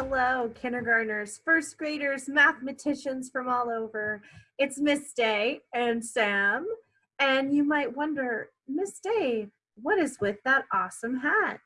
Hello, kindergartners, first graders, mathematicians from all over. It's Miss Day and Sam. And you might wonder, Miss Day, what is with that awesome hat?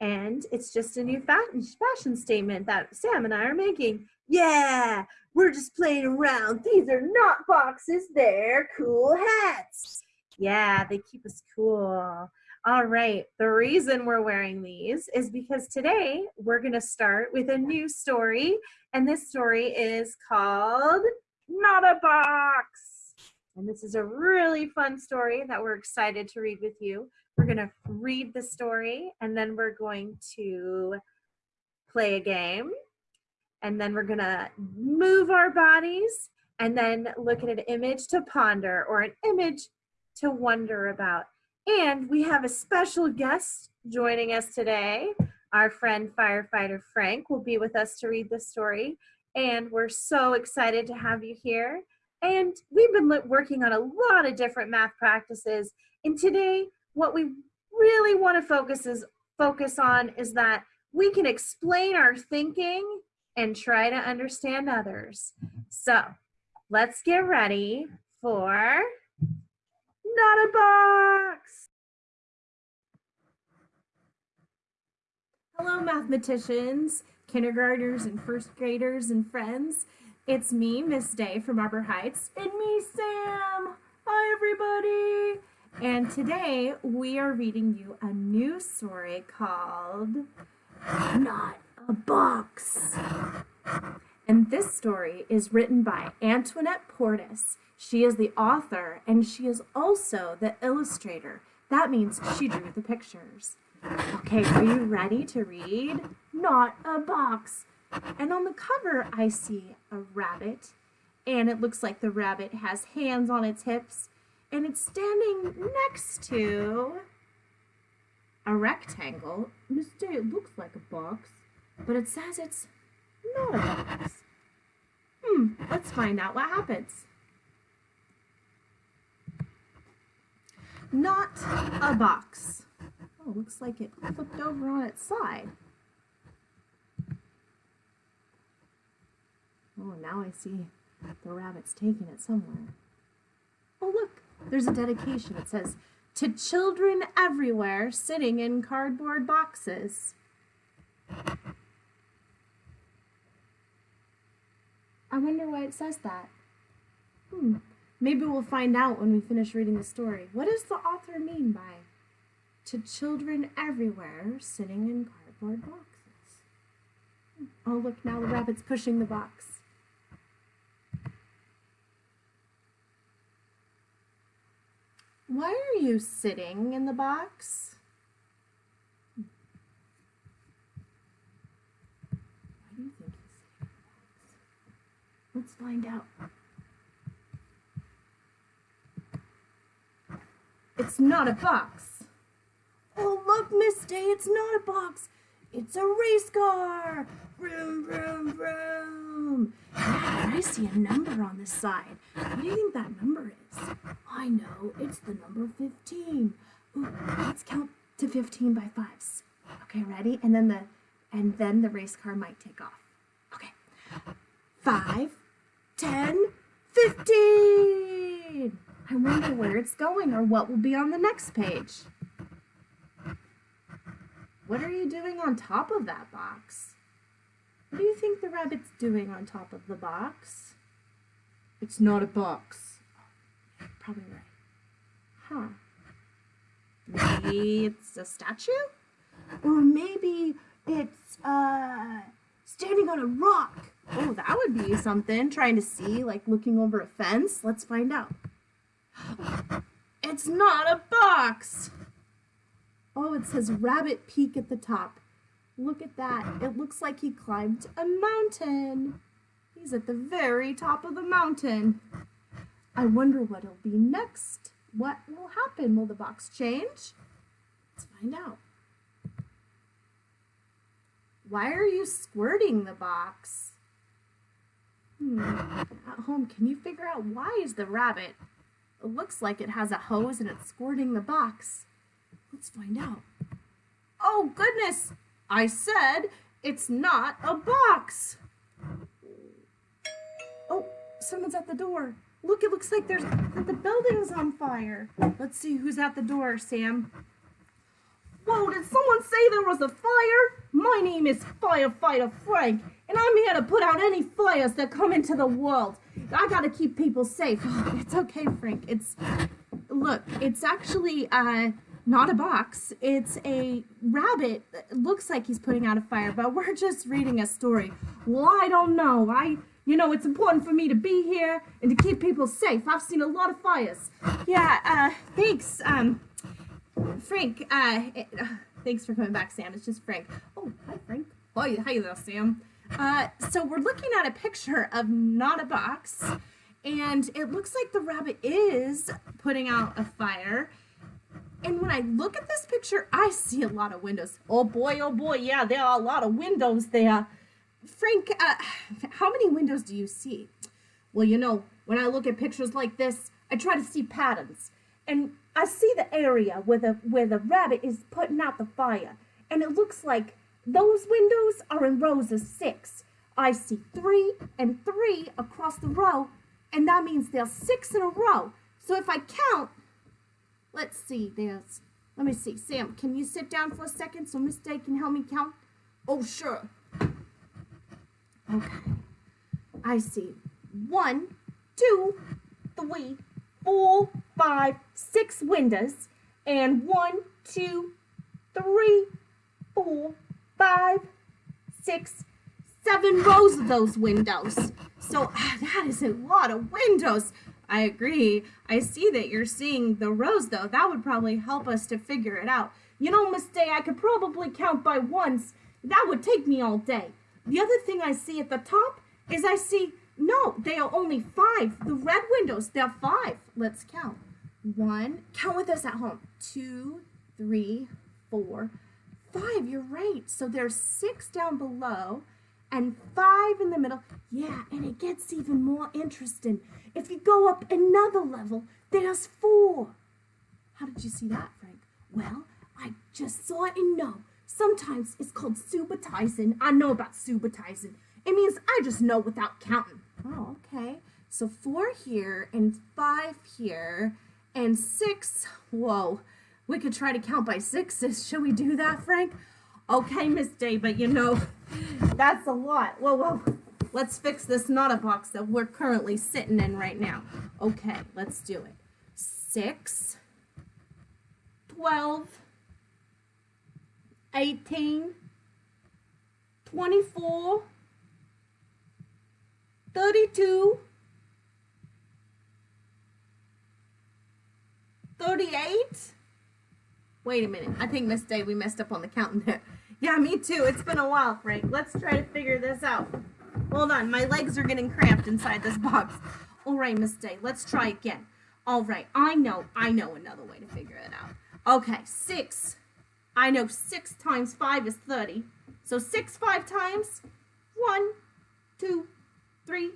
And it's just a new fashion statement that Sam and I are making. Yeah, we're just playing around. These are not boxes, they're cool hats. Yeah, they keep us cool. All right, the reason we're wearing these is because today we're going to start with a new story, and this story is called Not a Box. And this is a really fun story that we're excited to read with you. We're going to read the story, and then we're going to play a game, and then we're going to move our bodies, and then look at an image to ponder or an image to wonder about. And we have a special guest joining us today. Our friend firefighter Frank will be with us to read the story. And we're so excited to have you here. And we've been working on a lot of different math practices. And today, what we really want to focus is focus on is that we can explain our thinking and try to understand others. So let's get ready for not a box. Hello, mathematicians, kindergartners, and first graders and friends. It's me, Miss Day from Arbor Heights, and me, Sam. Hi, everybody. And today we are reading you a new story called Not a Box. And this story is written by Antoinette Portis she is the author and she is also the illustrator. That means she drew the pictures. Okay, are you ready to read? Not a box. And on the cover, I see a rabbit, and it looks like the rabbit has hands on its hips, and it's standing next to a rectangle. Mister, it looks like a box, but it says it's not a box. Hmm, let's find out what happens. Not a box. Oh, looks like it flipped over on its side. Oh, now I see the rabbit's taking it somewhere. Oh, look, there's a dedication. It says, to children everywhere sitting in cardboard boxes. I wonder why it says that. Hmm. Maybe we'll find out when we finish reading the story. What does the author mean by to children everywhere sitting in cardboard boxes? Oh, look, now the rabbit's pushing the box. Why are you sitting in the box? Why do you think he's sitting in the box? Let's find out. It's not a box. Oh, look, Miss Day, it's not a box. It's a race car. Vroom, vroom, vroom. Yeah, I see a number on this side. What do you think that number is? I know, it's the number 15. Ooh, let's count to 15 by fives. Okay, ready? And then the and then the race car might take off. Okay. Five, ten, fifteen. I wonder where it's going or what will be on the next page. What are you doing on top of that box? What do you think the rabbit's doing on top of the box? It's not a box. Probably right. Huh. Maybe it's a statue? Or maybe it's uh, standing on a rock. Oh, that would be something. Trying to see, like looking over a fence. Let's find out. It's not a box. Oh, it says Rabbit Peak at the top. Look at that. It looks like he climbed a mountain. He's at the very top of the mountain. I wonder what will be next. What will happen? Will the box change? Let's find out. Why are you squirting the box? Hmm. At home, can you figure out why is the rabbit it looks like it has a hose and it's squirting the box. Let's find out. Oh, goodness! I said it's not a box. Oh, someone's at the door. Look, it looks like there's the building's on fire. Let's see who's at the door, Sam. Whoa, did someone say there was a fire? My name is Firefighter Frank, and I'm here to put out any fires that come into the world. I gotta keep people safe. It's okay, Frank. It's look, it's actually uh not a box. It's a rabbit. It looks like he's putting out a fire, but we're just reading a story. Well, I don't know. I you know, it's important for me to be here and to keep people safe. I've seen a lot of fires. Yeah, uh, thanks, um, Frank, uh, uh, thanks for coming back, Sam. It's just Frank. Oh, hi, Frank. Hi, hi there, Sam. Uh, so we're looking at a picture of not a box, and it looks like the rabbit is putting out a fire. And when I look at this picture, I see a lot of windows. Oh boy, oh boy, yeah, there are a lot of windows there. Frank, uh, how many windows do you see? Well, you know, when I look at pictures like this, I try to see patterns. And I see the area where the where the rabbit is putting out the fire. And it looks like those windows are in rows of six. I see three and three across the row, and that means there's six in a row. So if I count, let's see, there's, let me see. Sam, can you sit down for a second so Miss Day can help me count? Oh, sure. Okay. I see one, two, three, four, five, six windows, and one, two, three, four, five, six, seven rows of those windows. So ah, that is a lot of windows. I agree. I see that you're seeing the rows though. That would probably help us to figure it out. You know, Miss Day, I could probably count by ones. That would take me all day. The other thing I see at the top is I see, no, they are only five. The red windows, they're five. Let's count. One, count with us at home. Two, three, four, five. You're right. So there's six down below and five in the middle. Yeah, and it gets even more interesting. If you go up another level, there's four. How did you see that, Frank? Well, I just saw it and know. Sometimes it's called subitizing. I know about subitizing. It means I just know without counting. Oh, okay. So four here and five here and six. Whoa, we could try to count by sixes. Should we do that, Frank? Okay, Miss Day, but you know, that's a lot. Whoa, whoa. Let's fix this not a box that we're currently sitting in right now. Okay, let's do it. Six, twelve, 18, 24, 32, 38. Wait a minute. I think Miss Day, we messed up on the counting there. Yeah, me too. It's been a while, Frank. Let's try to figure this out. Hold on. My legs are getting cramped inside this box. All right, Miss Day. Let's try again. All right. I know. I know another way to figure it out. Okay. Six I know 6 times 5 is 30. So 6 5 times 1, 2, 3,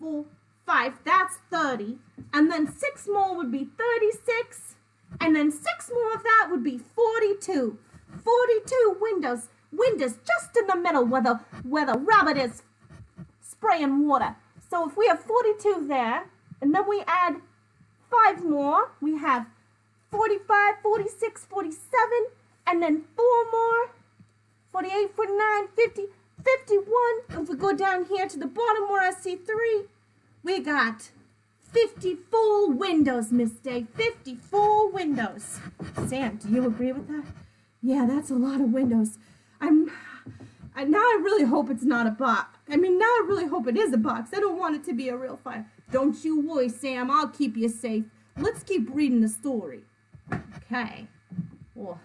4, 5. That's 30. And then 6 more would be 36. And then 6 more of that would be 42. 42 windows. Windows just in the middle where the, where the rabbit is spraying water. So if we have 42 there, and then we add 5 more, we have 45, 46, 47, and then four more, 48, 49, 50, 51. If we go down here to the bottom where I see three, we got 54 windows, Miss Day. 54 windows. Sam, do you agree with that? Yeah, that's a lot of windows. I'm, I, now I really hope it's not a box. I mean, now I really hope it is a box. I don't want it to be a real fire. Don't you worry, Sam. I'll keep you safe. Let's keep reading the story. Okay. Well,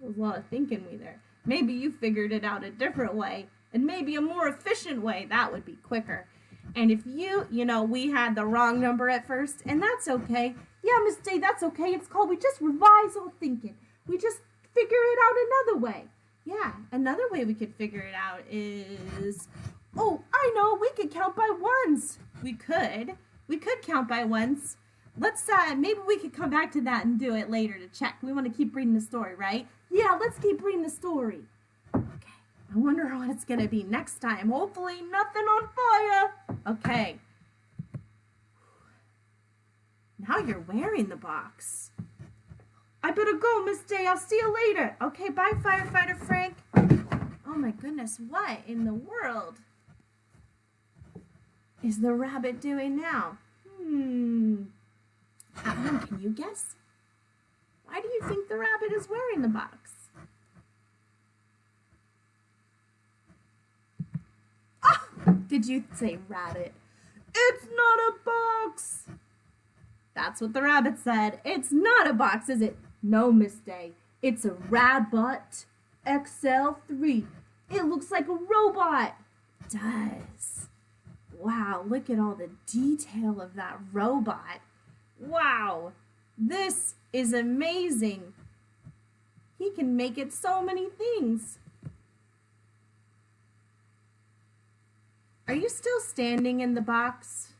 was a lot of thinking we there. Maybe you figured it out a different way, and maybe a more efficient way. That would be quicker. And if you, you know, we had the wrong number at first, and that's okay. Yeah, Miss Day, that's okay. It's called we just revise our thinking. We just figure it out another way. Yeah, another way we could figure it out is, oh, I know, we could count by ones. We could. We could count by ones. Let's, uh, maybe we could come back to that and do it later to check. We want to keep reading the story, right? Yeah, let's keep reading the story. I wonder what it's gonna be next time. Hopefully, nothing on fire. Okay. Now you're wearing the box. I better go, Miss Day. I'll see you later. Okay, bye, firefighter Frank. Oh my goodness, what in the world is the rabbit doing now? Hmm. Alan, can you guess? Why do you think the rabbit is wearing the box? Ah! Did you say rabbit? It's not a box! That's what the rabbit said. It's not a box, is it? No, Miss Day. It's a Rabbit XL3. It looks like a robot. It does. Wow, look at all the detail of that robot. Wow, this is amazing. He can make it so many things. Are you still standing in the box?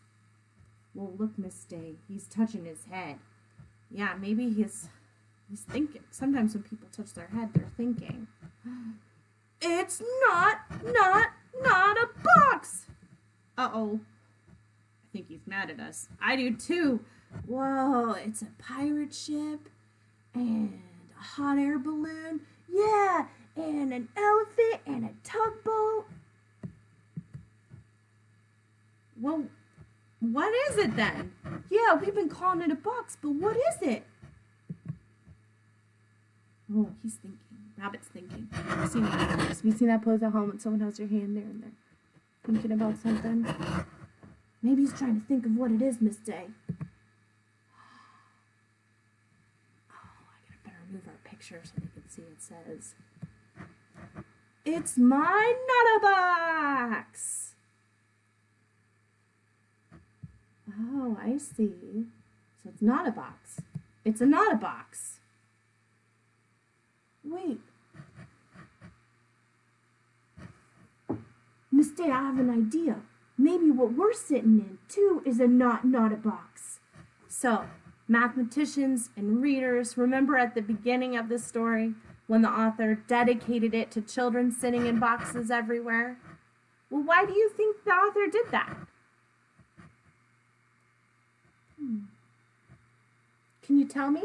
Well, look, Miss Day, he's touching his head. Yeah, maybe he's he's thinking. Sometimes when people touch their head, they're thinking. It's not, not, not a box. Uh-oh. I think he's mad at us. I do too. Whoa, it's a pirate ship and a hot air balloon. Yeah, and an elephant and a tugboat. Well, what is it then? Yeah, we've been calling it a box, but what is it? Oh, he's thinking. Rabbit's thinking. Have you seen that? You seen that pose at home when someone has your hand there and they're thinking about something? Maybe he's trying to think of what it is, Miss Day. Oh, I gotta better move our picture so they can see it says. It's my Not-a-Box! Oh, I see. So it's not a box. It's a not a box. Wait. Day, I have an idea. Maybe what we're sitting in, too, is a not not a box. So, mathematicians and readers, remember at the beginning of the story when the author dedicated it to children sitting in boxes everywhere? Well, why do you think the author did that? Hmm. Can you tell me?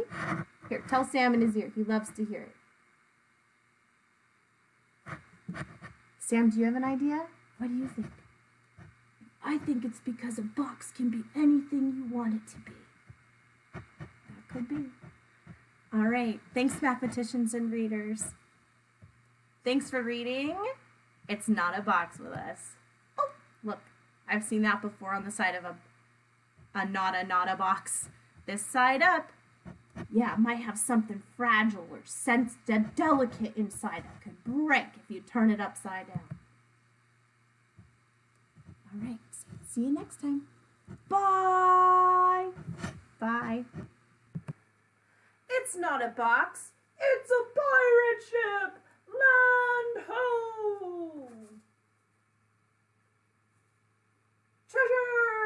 Here, tell Sam in his ear. He loves to hear it. Sam, do you have an idea? What do you think? I think it's because a box can be anything you want it to be. That could be. All right. Thanks, mathematicians and readers. Thanks for reading. It's not a box with us. Oh, look. I've seen that before on the side of a, a not a not a box. This side up. Yeah, it might have something fragile or sensitive, delicate inside that could break if you turn it upside down. All right, see you next time. Bye. Bye. It's not a box. It's a pirate ship. Land ho! Treasure!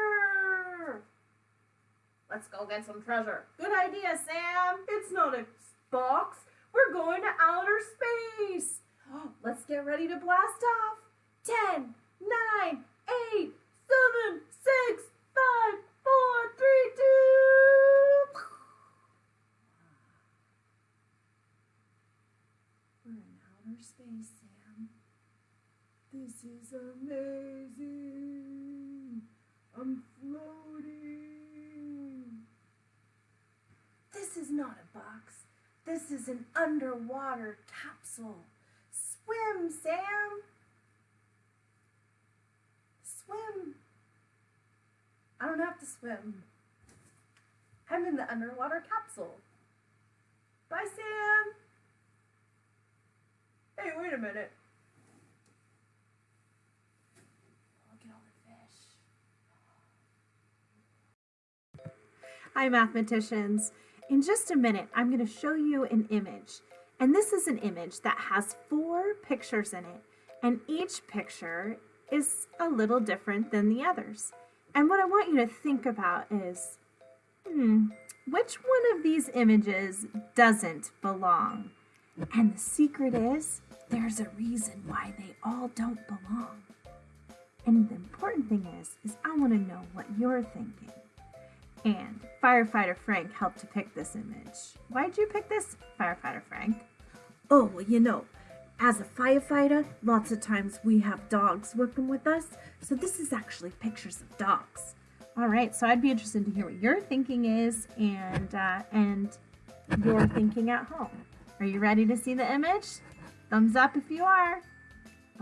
Let's go get some treasure. Good idea, Sam. It's not a box. We're going to outer space. Let's get ready to blast off. Ten, nine, eight, seven, six, five, four, three, two. We're in outer space, Sam. This is amazing. I'm floating. This is not a box. This is an underwater capsule. Swim, Sam. Swim. I don't have to swim. I'm in the underwater capsule. Bye, Sam. Hey, wait a minute. Look at all the fish. Hi, mathematicians. In just a minute, I'm going to show you an image. And this is an image that has four pictures in it. And each picture is a little different than the others. And what I want you to think about is, hmm, which one of these images doesn't belong? And the secret is, there's a reason why they all don't belong. And the important thing is, is I want to know what you're thinking. And Firefighter Frank helped to pick this image. Why'd you pick this, Firefighter Frank? Oh, well, you know, as a firefighter, lots of times we have dogs working with us, so this is actually pictures of dogs. All right, so I'd be interested to hear what your thinking is and uh, and your thinking at home. Are you ready to see the image? Thumbs up if you are.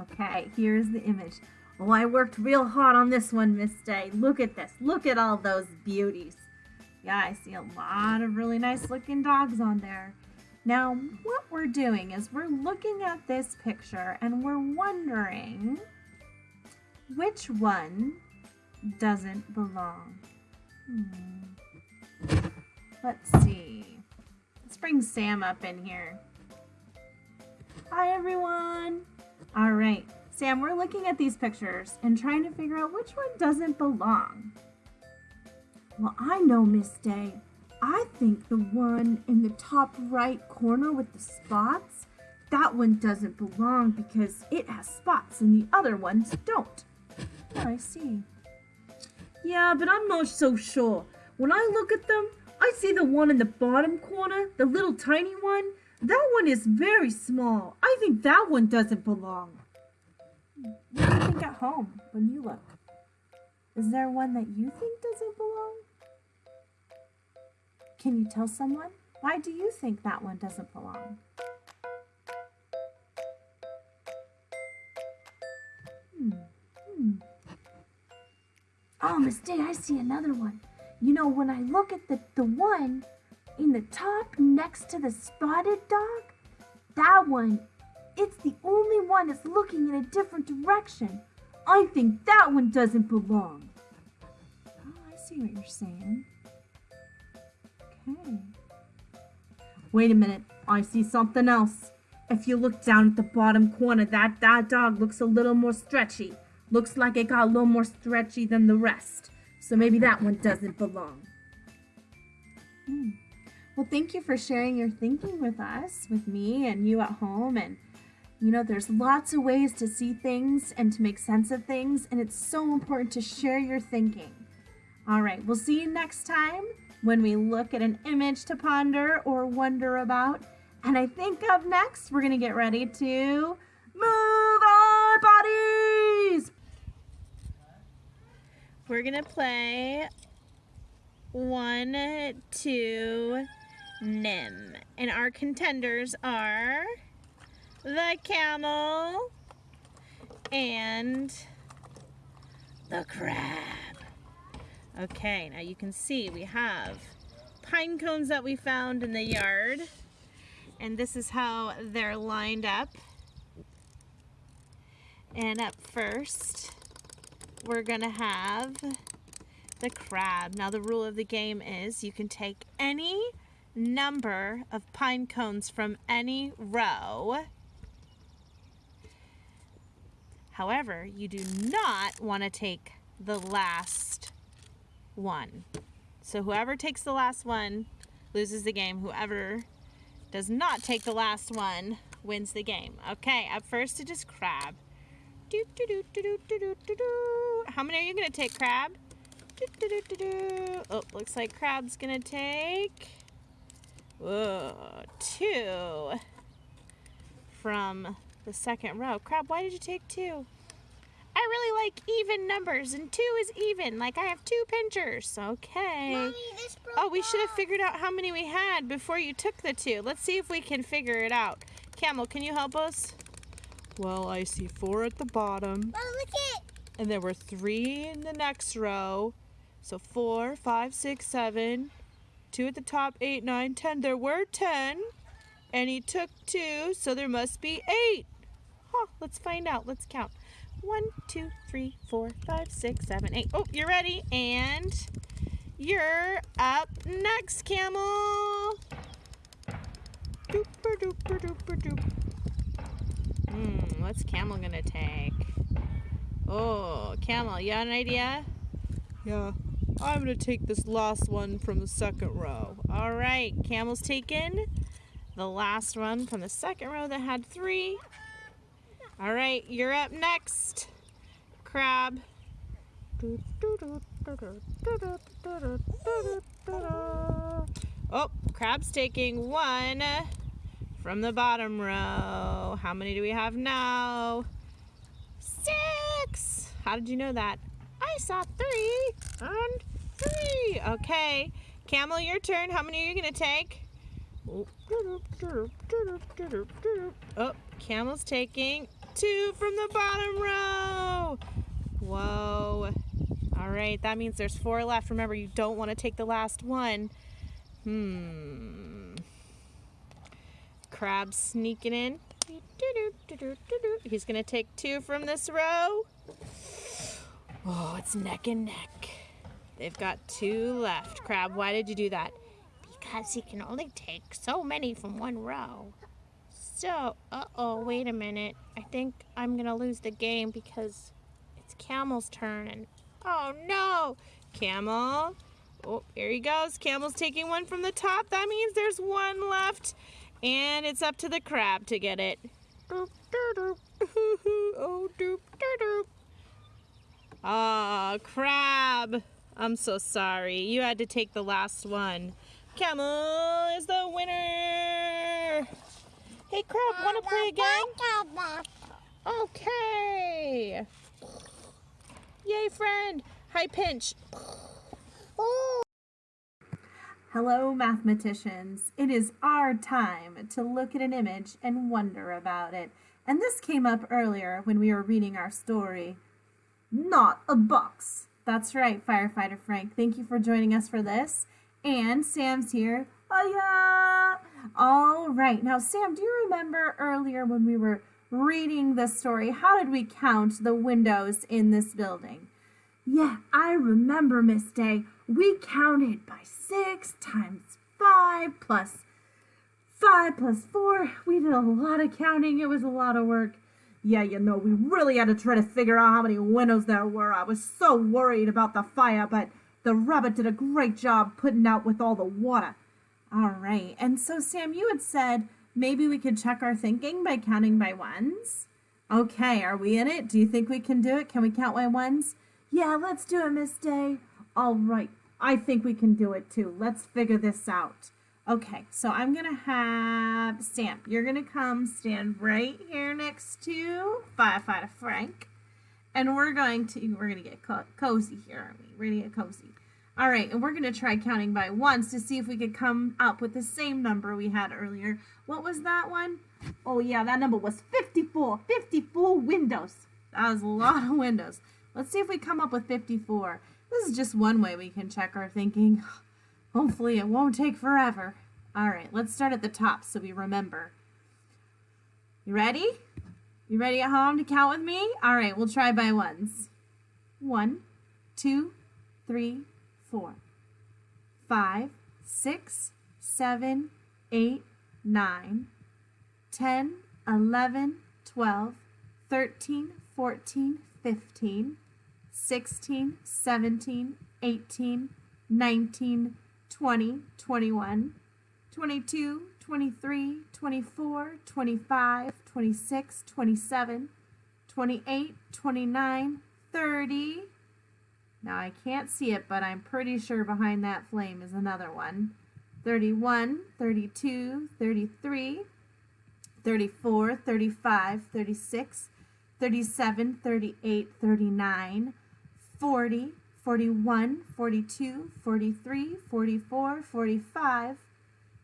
Okay, here's the image. Oh, I worked real hard on this one, Miss Day. Look at this. Look at all those beauties. Yeah, I see a lot of really nice looking dogs on there. Now, what we're doing is we're looking at this picture and we're wondering which one doesn't belong. Hmm. Let's see. Let's bring Sam up in here. Hi, everyone. All right, Sam, we're looking at these pictures and trying to figure out which one doesn't belong. Well, I know, Miss Day. I think the one in the top right corner with the spots, that one doesn't belong because it has spots and the other ones don't. Oh, I see. Yeah, but I'm not so sure. When I look at them, I see the one in the bottom corner, the little tiny one. That one is very small. I think that one doesn't belong. What do you think at home when you look? Is there one that you think doesn't belong? Can you tell someone? Why do you think that one doesn't belong? Hmm. Hmm. Oh, Miss Day, I see another one. You know, when I look at the, the one in the top next to the spotted dog, that one, it's the only one that's looking in a different direction. I think that one doesn't belong. Oh, I see what you're saying. Okay. Wait a minute, I see something else. If you look down at the bottom corner, that, that dog looks a little more stretchy. Looks like it got a little more stretchy than the rest. So maybe that one doesn't belong. Hmm. Well, thank you for sharing your thinking with us, with me and you at home. And, you know, there's lots of ways to see things and to make sense of things. And it's so important to share your thinking. All right, we'll see you next time when we look at an image to ponder or wonder about. And I think up next, we're going to get ready to move our bodies. We're going to play one, two, Nim. And our contenders are the camel and the crab. Okay, now you can see we have pine cones that we found in the yard. And this is how they're lined up. And up first, we're gonna have the crab. Now the rule of the game is you can take any number of pine cones from any row. However, you do not want to take the last one. So whoever takes the last one loses the game. Whoever does not take the last one wins the game. Okay, up first it is crab. Do, do, do, do, do, do, do, do. How many are you going to take, crab? Do, do, do, do, do. Oh, looks like crab's going to take Whoa, two from the second row. Crab, why did you take two? I really like even numbers, and two is even. Like I have two pinchers. Okay. Mommy, oh, we should have figured out how many we had before you took the two. Let's see if we can figure it out. Camel, can you help us? Well, I see four at the bottom. Oh, look it. And there were three in the next row. So four, five, six, seven, two at the top, eight, nine, ten. There were ten, and he took two, so there must be eight. Huh, let's find out. Let's count. One, two, three, four, five, six, seven, eight. Oh, you're ready, and you're up next, Camel. Dooper, dooper, dooper, doop. Hmm, what's Camel gonna take? Oh, Camel, you have an idea? Yeah. I'm going to take this last one from the second row. All right, Camel's taken the last one from the second row that had three. All right, you're up next, Crab. Oh, Crab's taking one from the bottom row. How many do we have now? Six. How did you know that? I saw three and three. Okay. Camel, your turn. How many are you to take? Oh, Camel's taking two from the bottom row. Whoa. All right, that means there's four left. Remember, you don't want to take the last one. Hmm. Crab sneaking in. He's going to take two from this row. Oh, it's neck and neck. They've got two left. Crab, why did you do that? Because he can only take so many from one row. So, uh-oh, wait a minute. I think I'm gonna lose the game because it's Camel's turn and oh no! Camel. Oh, here he goes. Camel's taking one from the top. That means there's one left. And it's up to the crab to get it. Doop, doop, oh, doop, doop. Ah, crab. I'm so sorry. You had to take the last one. Camel is the winner. Hey, Crab, want to play again? Okay. Yay, friend. High pinch. Hello, mathematicians. It is our time to look at an image and wonder about it. And this came up earlier when we were reading our story. Not a box. That's right, Firefighter Frank. Thank you for joining us for this. And Sam's here. Oh, yeah. All right. Now, Sam, do you remember earlier when we were reading the story, how did we count the windows in this building? Yeah, I remember, Miss Day. We counted by six times five plus five plus four. We did a lot of counting. It was a lot of work. Yeah, you know, we really had to try to figure out how many windows there were. I was so worried about the fire, but the rabbit did a great job putting out with all the water. All right. And so, Sam, you had said maybe we could check our thinking by counting by ones. Okay, are we in it? Do you think we can do it? Can we count by ones? Yeah, let's do it, Miss Day. All right. I think we can do it too. Let's figure this out. Okay, so I'm going to have Sam. You're going to come stand right here next to Firefighter Frank. And we're going to, we're going to get co cozy here, aren't we? We're going to get cozy. All right, and we're going to try counting by ones to see if we could come up with the same number we had earlier. What was that one? Oh, yeah, that number was 54. 54 windows. That was a lot of windows. Let's see if we come up with 54. This is just one way we can check our thinking. Hopefully it won't take forever. All right, let's start at the top so we remember. You ready? You ready at home to count with me? All right, we'll try by ones. One, two, three, four, five, six, seven, eight, nine, ten, eleven, twelve, thirteen, fourteen, fifteen, sixteen, seventeen, eighteen, nineteen, twenty, twenty-one, twenty-two, twenty-three, twenty-four, twenty-five, twenty-six, twenty-seven, twenty-eight, twenty-nine, thirty. Now I can't see it, but I'm pretty sure behind that flame is another one. 31, 32, 33, 34, 35, 36, 37, 38, 39, 40, 41, 42, 43, 44, 45,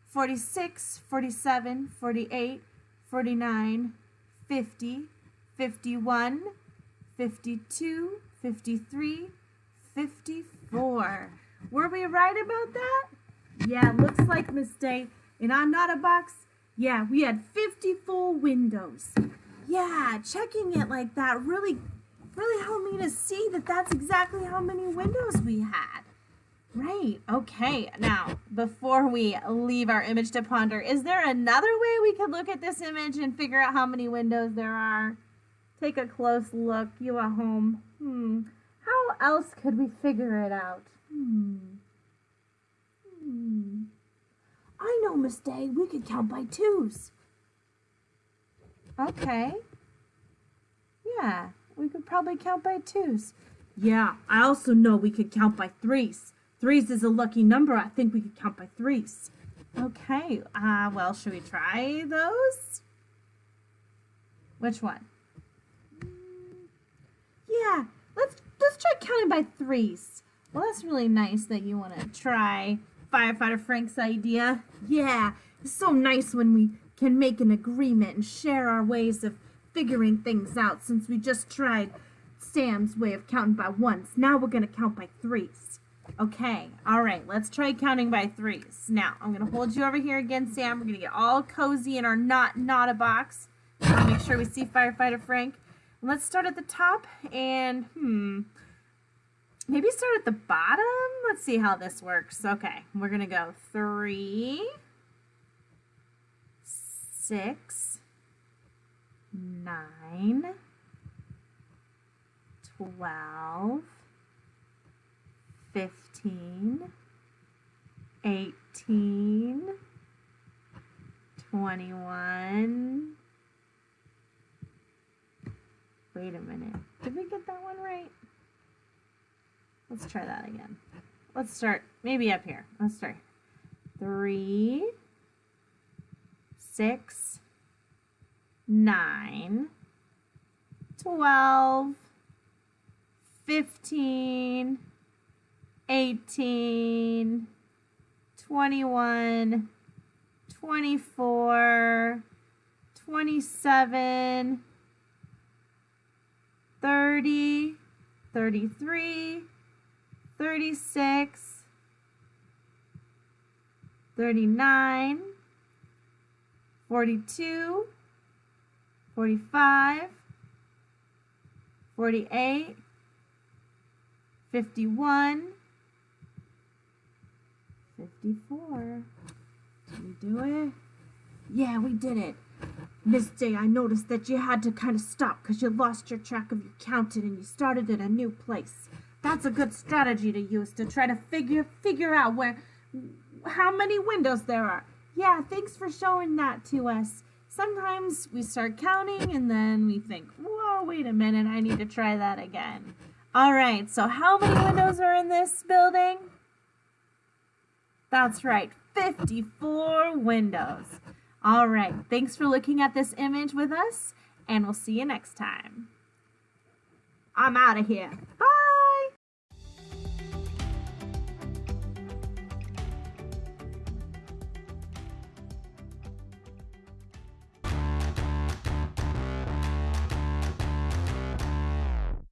46, 47, 48, 49, 50, 51, 52, 53, 54. Were we right about that? Yeah, looks like mistake. And I'm not a box. Yeah, we had 54 windows. Yeah, checking it like that really, really helped me to see that that's exactly how many windows we had. Right, okay. Now, before we leave our image to ponder, is there another way we could look at this image and figure out how many windows there are? Take a close look, you at home. Hmm. How else could we figure it out? Hmm. Hmm. I know, Miss Day. We could count by twos. Okay. Yeah, we could probably count by twos. Yeah, I also know we could count by threes. Threes is a lucky number. I think we could count by threes. Okay, uh, well, should we try those? Which one? Yeah, let's let's try counting by threes. Well, that's really nice that you want to try firefighter Frank's idea. Yeah, it's so nice when we can make an agreement and share our ways of figuring things out since we just tried Sam's way of counting by ones. Now we're going to count by threes. Okay, all right, let's try counting by threes. Now, I'm going to hold you over here again, Sam. We're going to get all cozy in our not not a box. Make sure we see Firefighter Frank. Let's start at the top and, hmm, maybe start at the bottom. Let's see how this works. Okay, we're going to go three, six, nine, twelve, fifteen, eighteen, twenty-one. Wait a minute. Did we get that one right? Let's try that again. Let's start maybe up here. Let's start. Three, six, nine, twelve, fifteen, eighteen, twenty-one, twenty-four, twenty-seven. 30, 33, 36, 39, 42, 45, 48, 51, 54. Did we do it? Yeah, we did it. Miss Day, I noticed that you had to kind of stop because you lost your track of your counting and you started at a new place. That's a good strategy to use to try to figure figure out where how many windows there are. Yeah, thanks for showing that to us. Sometimes we start counting and then we think, whoa, wait a minute, I need to try that again. All right, so how many windows are in this building? That's right, 54 windows. All right. Thanks for looking at this image with us, and we'll see you next time. I'm out of here. Bye.